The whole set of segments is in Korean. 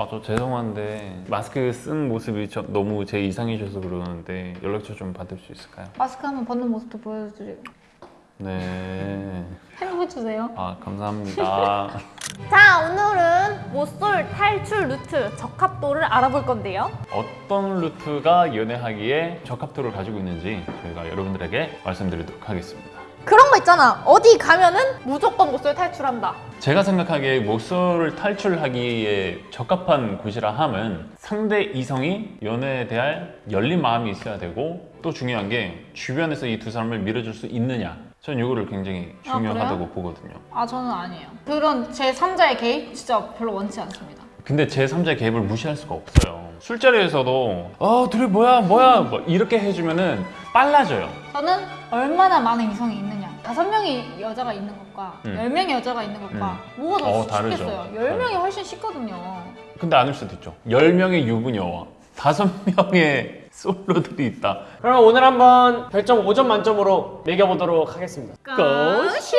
아저 죄송한데 마스크 쓴 모습이 저, 너무 제 이상이셔서 그러는데 연락처 좀 받을 수 있을까요? 마스크 한번 벗는 모습도 보여드려요. 네. 행복해 주세요. 아 감사합니다. 자, 오늘은 모쏠 탈출 루트 적합도를 알아볼 건데요. 어떤 루트가 연애하기에 적합도를 가지고 있는지 저희가 여러분들에게 말씀드리도록 하겠습니다. 그런 거 있잖아. 어디 가면은 무조건 모쏠 탈출한다. 제가 생각하기에 목소를 탈출하기에 적합한 곳이라 함은 상대 이성이 연애에 대한 열린 마음이 있어야 되고 또 중요한 게 주변에서 이 두 사람을 밀어줄 수 있느냐 전 이거를 굉장히 아, 중요하다고 그래요? 보거든요 아, 저는 아니에요. 그런 제 3자의 개입 진짜 별로 원치 않습니다. 근데 제3자의 개입을 무시할 수가 없어요 술자리에서도 어 둘이 뭐야 뭐야 뭐 이렇게 해주면은 빨라져요 저는 얼마나 많은 이성이 있느냐. 다섯 명의 여자가 있는 것과 음. 열 명의 여자가 있는 것과 뭐가 더 어, 다르죠. 쉽겠어요? 열 명이 훨씬 쉽거든요. 근데 아닐 수도 있죠 10명의 유부녀와 5명의 솔로들이 있다 그럼 오늘 한번 별점 5점 만점으로 매겨보도록 하겠습니다. go shoot!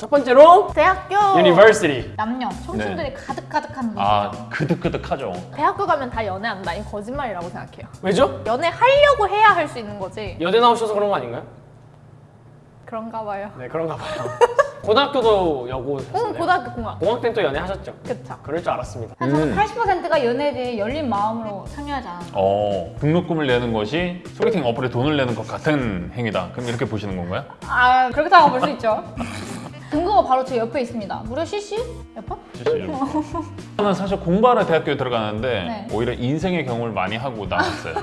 첫 번째로 대학교 university. 남녀 청춘들이 가득가득한 곳이에요. 네. 아 그득그득하죠 대학교 가면 다 연애한다. 이 거짓말이라고 생각해요. 왜죠? 연애하려고 해야 할 수 있는 거지. 여대 나오셔서 그런 거 아닌가요? 그런가 봐요. 네 그런가 봐요. 고등학교도 여고 응? 고등학교 공학. 공학 때는 또 연애하셨죠? 그쵸. 그럴 줄 알았습니다. 한 음. 80%가 연애에 대해 열린 마음으로 참여하지 않아. 어, 등록금을 내는 것이 소개팅 어플에 돈을 내는 것 같은 행위다. 그럼 이렇게 보시는 건가요? 아, 그렇게 볼수 있죠. 근거가 바로 제 옆에 있습니다. 무려 CC? 옆에? 실제로. 저는 사실 공부하러 대학교에 들어가는데 네. 오히려 인생의 경험을 많이 하고 나왔어요.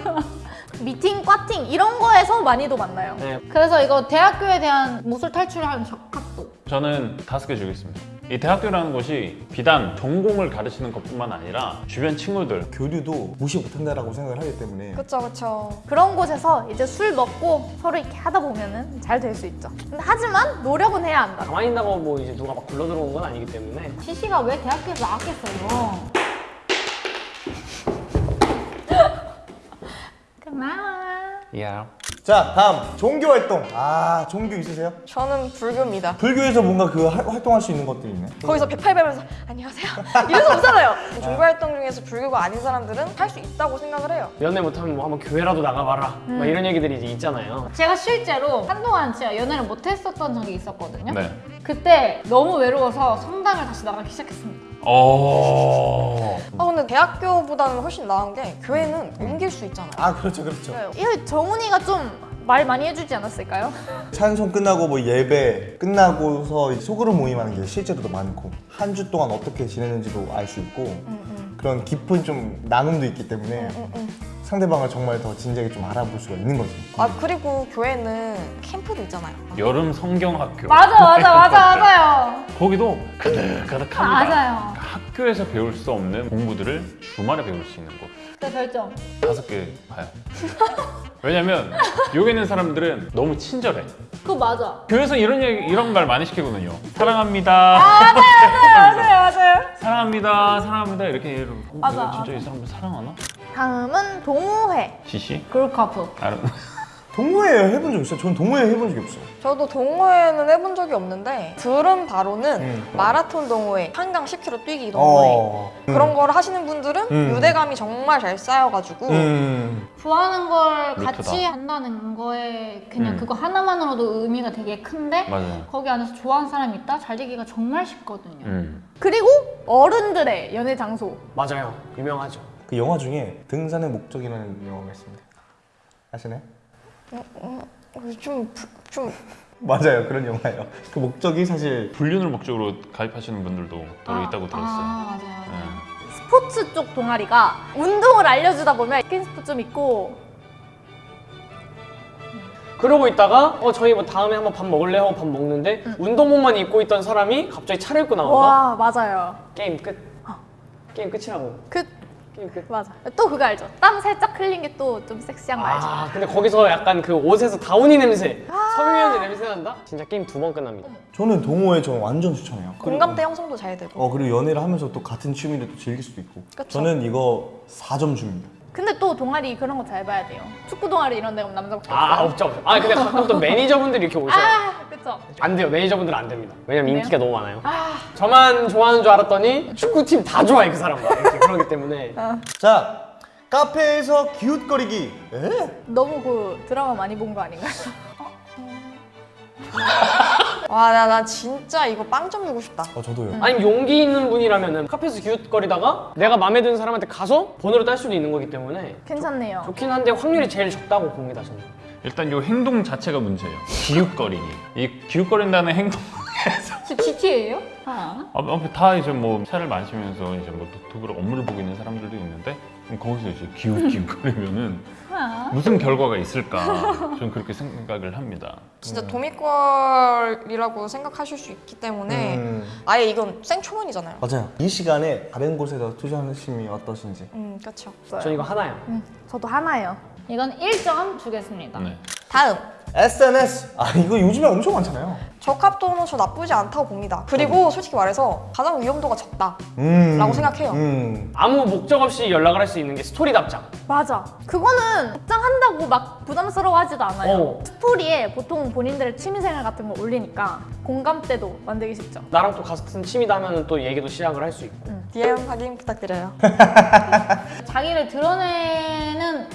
미팅, 과팅 이런 거에서 많이도 만나요. 네. 그래서 이거 대학교에 대한 모술 탈출하는 적합도. 저는 다섯 개 주겠습니다. 이 대학교라는 곳이 비단 전공을 가르치는 것뿐만 아니라 주변 친구들 교류도 무시 못한다라고 생각을 하기 때문에 그쵸 그쵸 그런 곳에서 이제 술 먹고 서로 이렇게 하다 보면은 잘 될 수 있죠. 근데 하지만 노력은 해야 한다. 가만히 있다고 뭐 이제 누가 막 굴러 들어온 건 아니기 때문에 CC가 왜 대학교에서 나왔겠어요? 고마워. 야. 자 다음 종교 활동 아 종교 있으세요? 저는 불교입니다 불교에서 뭔가 그 할- 활동할 수 있는 것들이 있네 거기서 108 배면서 안녕하세요 이래서 오잖아요 종교 활동 중에서 불교가 아닌 사람들은 할 수 있다고 생각을 해요 연애 못하면 뭐 한번 교회라도 나가봐라 막 이런 얘기들이 이제 있잖아요. 제가 실제로 한동안 진짜 연애를 못 했었던 적이 있었거든요. 네. 그때 너무 외로워서 성당을 다시 나가기 시작했습니다. 어. 아 근데 대학교보다는 훨씬 나은 게 교회는 옮길 수 있잖아요 아 그렇죠 그렇죠 네. 이거 정훈이가 좀 말 많이 해주지 않았을까요? 찬송 끝나고 뭐 예배 끝나고서 소그룹 모임하는 게 실제로도 많고 한 주 동안 어떻게 지내는지도 알 수 있고 음, 그런 깊은 좀 나눔도 있기 때문에 음, 음. 상대방을 정말 더 진지하게 좀 알아볼 수가 있는 거지 아 그리고 교회는 캠프도 있잖아요 여름 성경학교. 맞아 맞아 맞아 맞아요. 거기도 가득가득합니다. 맞아요. 학교에서 배울 수 없는 공부들을 주말에 배울 수 있는 곳. 그 별점. 다섯 개 봐요. 왜냐면 여기 있는 사람들은 너무 친절해. 그거 맞아. 교회에서 이런 얘기, 이런 말 많이 시키거든요. 사랑합니다. 맞아요 맞아요. 사랑합니다. 사랑합니다. 이렇게 이러고. 어, 맞아, 내가 진짜 맞아. 이 사람들 사랑하나? 다음은 동호회. 지시? 그룹카프. 동호회 해본 적 있어요? 저는 동호회 해본 적이 없어요 저도 동호회는 해본 적이 없는데 들은 바로는 음. 마라톤 동호회 한강 10km 뛰기 동호회 어 그런 거를 하시는 분들은 음. 유대감이 정말 잘 쌓여가지고 음. 좋아하는 걸 루트다. 같이 한다는 거에 그냥 음. 그거 하나만으로도 의미가 되게 큰데 맞아요. 거기 안에서 좋아하는 사람이 있다? 잘 되기가 정말 쉽거든요. 음. 그리고 어른들의 연애 장소. 맞아요. 유명하죠. 그 영화 중에 등산의 목적이라는 영화가 있습니다 아시나요? 좀, 좀 맞아요 그런 영화예요 그 목적이 사실 불륜을 목적으로 가입하시는 분들도 더러 있다고 들었어요. 아, 맞아요. 네. 스포츠 쪽 동아리가 운동을 알려주다 보면 스킨십도 좀 있고 그러고 있다가 어 저희 뭐 다음에 한번 밥 먹을래 하고 밥 먹는데 운동복만 입고 있던 사람이 갑자기 차려입고 나온다. 와 맞아요. 게임 끝. 게임 끝이라고. 그. 맞아. 또 그거 알죠? 땀 살짝 흘린 게 또 좀 섹시한 거 알죠? 아 근데 거기서 약간 그 옷에서 다우니 냄새, 섬유유연제 냄새 난다? 진짜 게임 두 번 끝납니다. 저는 동호회 저는 완전 추천해요 공감대 형성도 잘 되고 어 그리고 연애를 하면서 또 같은 취미를 또 즐길 수도 있고 그쵸. 저는 이거 4점 줍니다 근데 또 동아리 그런 거 잘 봐야 돼요. 축구 동아리 이런 데 가면 남자밖에 아 없어요. 없죠 없죠. 아 근데 가끔 또 매니저분들이 이렇게 오셔요. 아, 그쵸. 안 돼요. 매니저분들은 안 됩니다. 왜냐면? 인기가 너무 많아요. 저만 좋아하는 줄 알았더니 축구팀 다 좋아해 그. 이렇게 그러기 때문에 자 카페에서 기웃거리기 에? 너무 그 드라마 많이 본 거 아닌가요? 와, 나, 나 진짜 이거 빵점 주고 싶다. 어 저도요 아니면 용기 있는 분이라면은 카페에서 기웃거리다가 내가 마음에 드는 사람한테 가서 번호를 딸 수도 있는 거기 때문에 괜찮네요. 좋 긴 한데 확률이 제일 적다고 봅니다 저는. 일단 요 행동 자체가 문제예요. 기웃거리기. 이 기웃거린다는 행동 저 GTA예요? 아. 앞에 다 이제 뭐 차를 마시면서 이제 뭐 노트북으로 업무를 보고 있는 사람들도 있는데 거기서 이제 기웃기웃거리면은 아. 무슨 결과가 있을까 저는 그렇게 생각을 합니다. 진짜 도미걸이라고 생각하실 수 있기 때문에 음, 아예 이건 생초면이잖아요. 맞아요 이 시간에 다른 곳에서 투자하심이 어떠신지 음, 그렇죠. 전 이거 하나요. 음, 저도 하나요. 이건 1점 주겠습니다. 네. 다음. SNS 아 이거 요즘에 엄청 많잖아요 적합도는 저 나쁘지 않다고 봅니다. 그리고 솔직히 말해서 가장 위험도가 적다. 음, 라고 생각해요. 음. 아무 목적 없이 연락을 할 수 있는 게 스토리 답장. 맞아. 그거는 답장한다고 막 부담스러워하지도 않아요. 어. 스토리에 보통 본인들의 취미생활 같은 걸 올리니까 공감대도 만들기 쉽죠. 나랑 또 같은 취미다 하면은 또 얘기도 시작을 할 수 있고. DM 확인 부탁드려요. 자기를 드러내는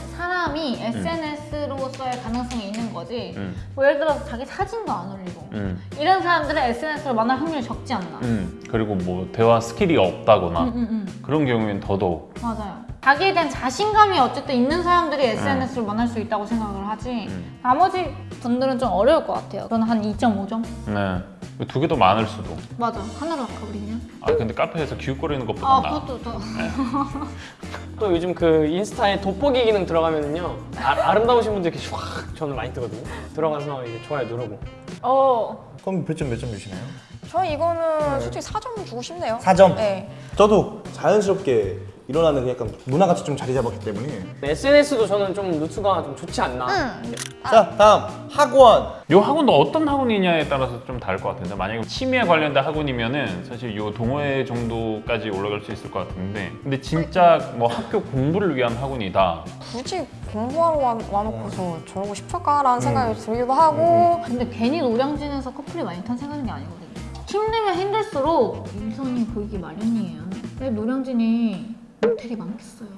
사람이 SNS로서의 가능성이 있는 거지. 음. 뭐 예를 들어서 자기 사진도 안 올리고 음. 이런 사람들은 SNS로 만날 확률이 적지 않나. 음. 그리고 뭐 대화 스킬이 없다거나 음, 음, 음. 그런 경우엔 더더욱 맞아요. 자기에 대한 자신감이 어쨌든 있는 사람들이 SNS로 만날 수 있다고 생각을 하지. 음. 나머지 분들은 좀 어려울 것 같아요. 저는 한 2.5점? 네. 두 개 더 많을 수도. 맞아. 하나로 아까 우리 그냥. 아 근데 카페에서 기웃거리는 것보다 아, 나. 그것도 더. 또 요즘 그 인스타에 돋보기 기능 들어가면은요 아, 름다우신 분들 이렇게 슉 저는 많이 뜨거든요. 들어가서 이제 좋아요 누르고. 어. 그럼 몇 점 몇 점 주시나요? 저 이거는 솔직히 4점 주고 싶네요. 4점 네. 저도 자연스럽게 일어나는 그 약간 문화같이 좀 자리 잡았기 때문에 SNS도 저는 좀 루트가 좀 좋지 않나. 응. 자 다음 학원 요 학원도 어떤 학원이냐에 따라서 좀 다를 것 같은데 만약에 취미에 관련된 학원이면은 사실 요 동호회 정도까지 올라갈 수 있을 것 같은데 근데 진짜 뭐 학교 공부를 위한 학원이다 굳이 공부하러 와, 와놓고서 저러고 싶을까라는 음. 생각이 들기도 하고 근데 괜히 노량진에서 커플이 많이 탄생하는 게 아니거든요. 힘들면 힘들수록 일선이 보이기 마련이에요. 왜 노량진이 모텔이 많겠어요.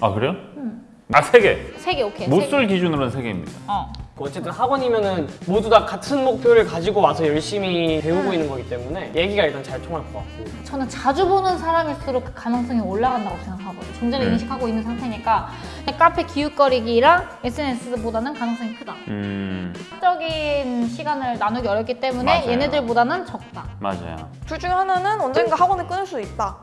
아 그래요? 응. 아 세 개. 세 개 오케이. 세 개. 못쏠 기준으로는 세 개입니다. 어. 뭐 어쨌든 학원이면은 모두 다 같은 목표를 가지고 와서 열심히 배우고 있는 거기 때문에 얘기가 일단 잘 통할 것 같고. 저는 자주 보는 사람일수록 그 가능성이 올라간다고 생각하거든요. 존재를 네. 인식하고 있는 상태니까 카페 기웃거리기랑 SNS보다는 가능성이 크다. 음 적인 시간을 나누기 어렵기 때문에 맞아요. 얘네들보다는 적다. 맞아요. 둘 중에 하나는 언젠가 학원을 끊을 수도 있다.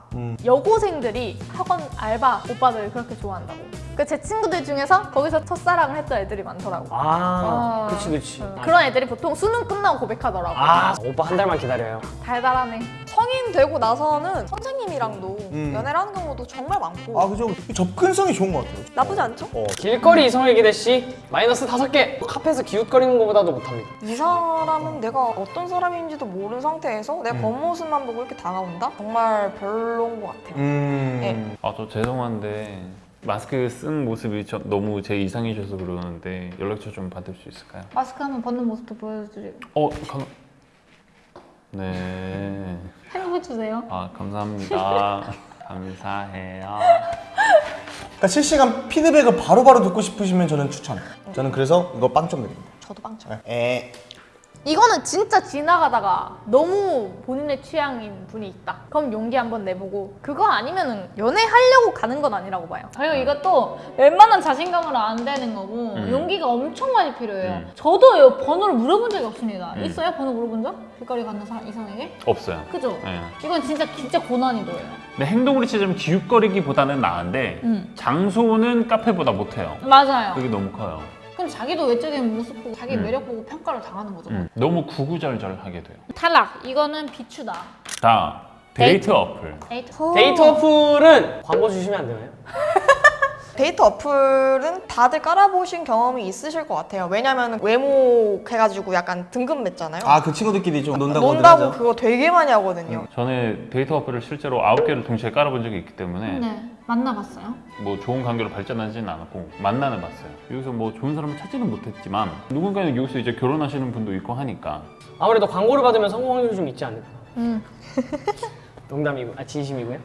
여고생들이 학원 알바 오빠들 그렇게 좋아한다고. 그 제 친구들 중에서 거기서 첫사랑을 했던 애들이 많더라고. 아, 그렇지 그렇지. 응. 그런 애들이 보통 수능 끝나고 고백하더라고. 아 오빠 한 달만 기다려요. 달달하네. 성인 되고 나서는 선생님이랑도 음. 연애를 하는 경우도 정말 많고 아 그죠 이 접근성이 좋은 것 같아요 나쁘지 않죠? 어. 길거리 이성에게 대시 마이너스 다섯 개. 카페에서 기웃거리는 것보다도 못합니다. 이 사람은 내가 어떤 사람인지도 모르는 상태에서 내 겉모습만 보고 이렇게 다가온다? 정말 별로인 것 같아요. 음 네. 아저 죄송한데 마스크 쓴 모습이 저 너무 제 이상이셔서 그러는데 연락처 좀 받을 수 있을까요? 마스크 한번 벗는 모습도 보여드리고 어 감... 네. 행복해 주세요. 아 감사합니다. 감사해요. 그러니까 실시간 피드백을 바로바로 듣고 싶으시면 저는 추천 저는 그래서 이거 빵점 드립니다 저도 빵점. 에 이거는 진짜 지나가다가 너무 본인의 취향인 분이 있다. 그럼 용기 한번 내보고 그거 아니면 은 연애하려고 가는 건 아니라고 봐요. 그리고 이것도 웬만한 자신감으로 안 되는 거고 음. 용기가 엄청 많이 필요해요. 음. 저도요 번호를 물어본 적이 없습니다. 음. 있어요? 번호 물어본 적? 길거리 가는 사람 이성에게? 없어요. 그죠? 네. 이건 진짜 진짜 고난이도예요. 근데 행동으로 치자면 기웃거리기보다는 나은데 음. 장소는 카페보다 못해요. 맞아요. 그게 너무 커요. 그럼 자기도 외적인 모습 보고 자기 음. 매력 보고 평가를 당하는 거죠. 음, 너무 구구절절하게 돼요. 탈락. 이거는 비추다. 다 데이트 데이트. 어플. 데이트. 데이트 어플은 광고 주시면 안 되나요? 데이트 어플은 다들 깔아보신 경험이 있으실 것 같아요. 왜냐면 외모 해가지고 약간 등급 매기잖아요. 아 그 친구들끼리 좀 논다고 논다고. 그거 되게 많이 하거든요. 전에 데이트 어플을 실제로 아홉 개를 동시에 깔아본 적이 있기 때문에 네. 만나봤어요? 뭐 좋은 관계로 발전하지는 않았고 만나는 봤어요. 여기서 뭐 좋은 사람을 찾지는 못했지만 누군가는 여기서 이제 결혼하시는 분도 있고 하니까 아무래도 광고를 받으면 성공 확률이 좀 있지 않을까? 음. 농담이고, 아 진심이고요.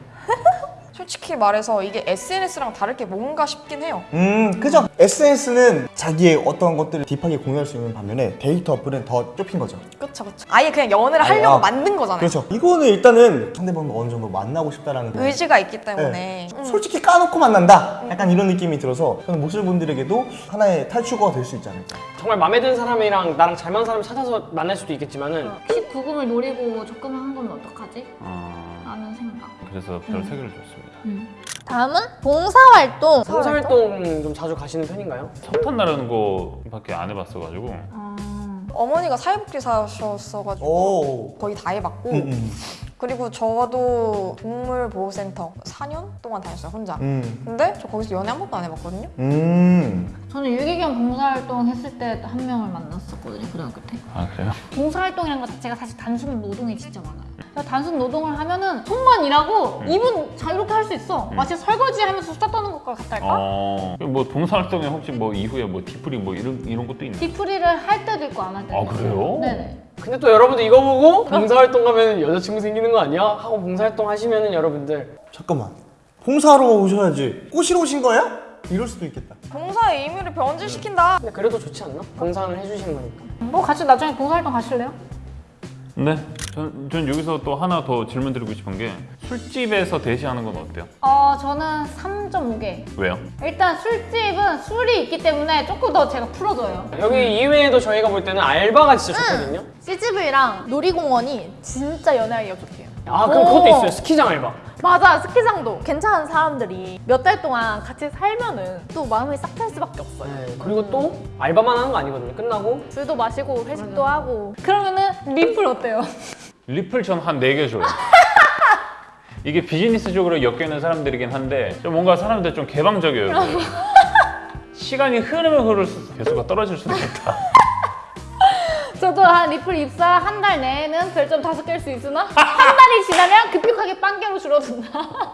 솔직히 말해서 이게 SNS랑 다를 게 뭔가 싶긴 해요. 음, 그죠? SNS는 자기의 어떤 것들을 deep하게 공유할 수 있는 반면에 데이트 어플은 더 좁힌 거죠. 그쵸 그쵸. 아예 그냥 연애를 하려고 아, 만든 거잖아요. 그렇죠. 이거는 일단은 상대방을 어느 정도 만나고 싶다라는 그- 의지가 있기 때문에. 네. 음. 솔직히 까놓고 만난다. 약간 이런 느낌이 들어서 저는 모슬 분들에게도 하나의 탈출구가 될 수 있지 않을까. 정말 마음에 드는 사람이랑 나랑 잘 맞는 사람 찾아서 만날 수도 있겠지만은 19금을 노리고 적금을 한 거면 어떡하지? 어, 라는 생각. 그래서 별 세 개를 줬습니다. 다음은 봉사활동. 봉사활동 좀 자주 가시는 편인가요? 석탄 나르는 거밖에 안 해봤어가지고 아, 어머니가 사회복지사셨어가지고 오. 거의 다 해봤고 음, 음. 그리고 저도 동물보호센터 4년 동안 다녔어요 혼자. 음. 근데 저 거기서 연애 한 번도 안 해봤거든요. 음. 저는 유기견 봉사활동 했을 때 한 명을 만났었거든요, 고등학교 때. 아 그래요? 봉사활동이라는 것 자체가 사실 단순 노동이 진짜 많아요. 그러니까 단순 노동을 하면은 손만 일하고 음. 입은 자유롭게 할 수 있어. 마치 설거지 하면서 수다 떠는 것과 같달까? 어, 뭐 봉사활동에 혹시 뭐 이후에 뭐 뒤풀이 뭐 이런 이런 것도 있나요? 뒤풀이를 할 때도 있고 안 할 때도 아, 있고. 그래요? 네네. 근데 또 여러분들 이거 보고 봉사활동 가면 여자친구 생기는 거 아니야? 하고 봉사활동 하시면은 여러분들 잠깐만. 봉사하러 오셔야지. 꼬시러 오신 거야? 이럴 수도 있겠다. 봉사의 의미를 변질시킨다. 근데 그래도 좋지 않나? 봉사를 해주시는 거니까. 뭐 같이 나중에 봉사활동 가실래요? 네. 전, 전 여기서 또 하나 더 질문 드리고 싶은 게 술집에서 대시하는 건 어때요? 어, 저는 3.5개. 왜요? 일단 술집은 술이 있기 때문에 조금 더 제가 풀어줘요. 여기 이외에도 저희가 볼 때는 알바가 진짜 좋거든요. CGV랑 놀이공원이 진짜 연애하기가 좋대요. 아 그럼 오. 그것도 있어요. 스키장 알바. 맞아 스키장도 괜찮은 사람들이 몇 달 동안 같이 살면은 또 마음이 싹 트일 수밖에 없어요. 네, 그리고 또 알바만 하는 거 아니거든요. 끝나고 술도 마시고 회식도 하고 그러면은 리플 어때요? 리플 전 한 네 개 줘요. 이게 비즈니스적으로 엮여있는 사람들이긴 한데 좀 뭔가 사람들 좀 개방적이에요. 시간이 흐르면 흐를수록 개수가 떨어질 수도 있다. 저도 한 리플 입사 한 달 내에는 별점 다섯 개일 수 있으나 한 달이 지나면 급격하게 빵개로 줄어든다.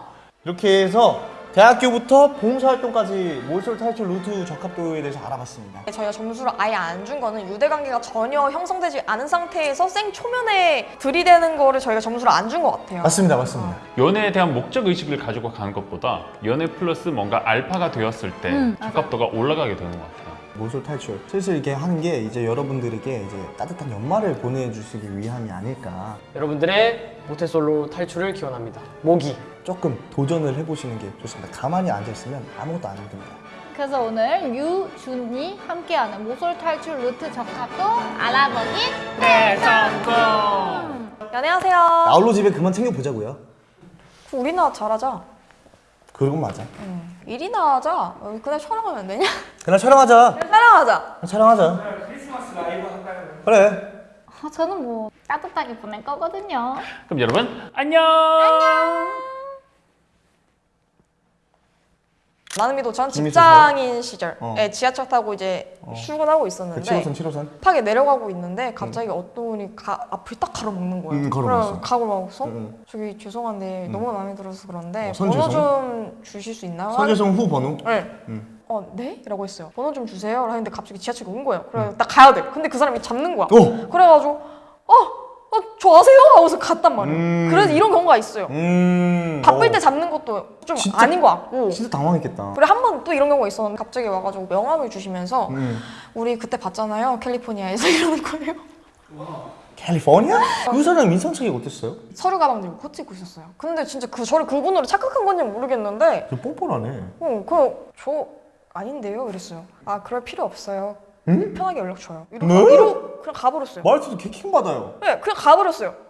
이렇게 해서 대학교부터 봉사활동까지 몰솔 탈출 루트 적합도에 대해서 알아봤습니다. 저희가 점수를 아예 안 준 거는 유대관계가 전혀 형성되지 않은 상태에서 생 초면에 들이대는 거를 저희가 점수를 안 준 것 같아요. 맞습니다, 맞습니다. 연애에 대한 목적 의식을 가지고 가는 것보다 연애 플러스 뭔가 알파가 되었을 때 음. 적합도가 올라가게 되는 것 같아요. 몰솔 탈출. 슬슬 이렇게 하는 게 이제 여러분들에게 이제 따뜻한 연말을 보내주시기 위함이 아닐까. 여러분들의 모태솔로 탈출을 기원합니다. 모기. 조금 도전을 해보시는 게 좋습니다. 가만히 앉아있으면 아무것도 안 됩니다. 그래서 오늘 유준이 함께하는 모솔 탈출 루트 적합도 알아보기 연애하세요. 나홀로 집에 그만 챙겨보자고요. 우리나 잘하자. 그건 맞아. 일이나 하자. 어, 그날 촬영하면 안 되냐? 그날 촬영하자. 촬영하자. 촬영하자. 크리스마스 라이브 할까요? 그래. 어, 저는 뭐 따뜻하게 보낼 거거든요. 그럼 여러분 안녕. 나는 믿어 전 김희수 직장인 시절에 어. 지하철 타고 이제 출근하고 있었는데 그 7호선 7호선. 급하게 내려가고 있는데 갑자기 어떤 분이 가, 앞을 딱 가로막는 거예요. 음, 가로막았어. 그래서 가로막아서 응, 저기 죄송한데 너무 마음에 들어서 그런데 어, 선 번호? 좀 주실 수 있나요? 선재성 후 번호. 네. 음. 어, 네? 라고 했어요. 번호 좀 주세요. 하는데 갑자기 지하철이 온 거예요. 그래, 나 가야 돼. 근데 그 사람이 잡는 거야. 오! 그래가지고, 어, 어, 저 아세요? 하고서 갔단 말이에요. 음. 그래서 이런 경우가 있어요. 음. 바쁠 어. 때 잡는 것도 좀 진짜- 아닌 것 같고. 진짜 당황했겠다. 그래, 한 번 또 이런 경우가 있었는데 갑자기 와가지고 명함을 주시면서 음. 우리 그때 봤잖아요. 캘리포니아에서 이러는 거예요. 캘리포니아? 그 사람 인상착이 어땠어요? 서류 가방 들고 코트 입고 있었어요. 근데 진짜 그 저를 그분으로 착각한 건지 모르겠는데 그 뻔뻔하네. 어, 그저 아닌데요? 이랬어요. 아, 그럴 필요 없어요. 응? 편하게 연락 줘요. 이러고, 뭐? 이러고 그냥 가버렸어요. 말투도 개킹 받아요. 네, 그냥 가버렸어요.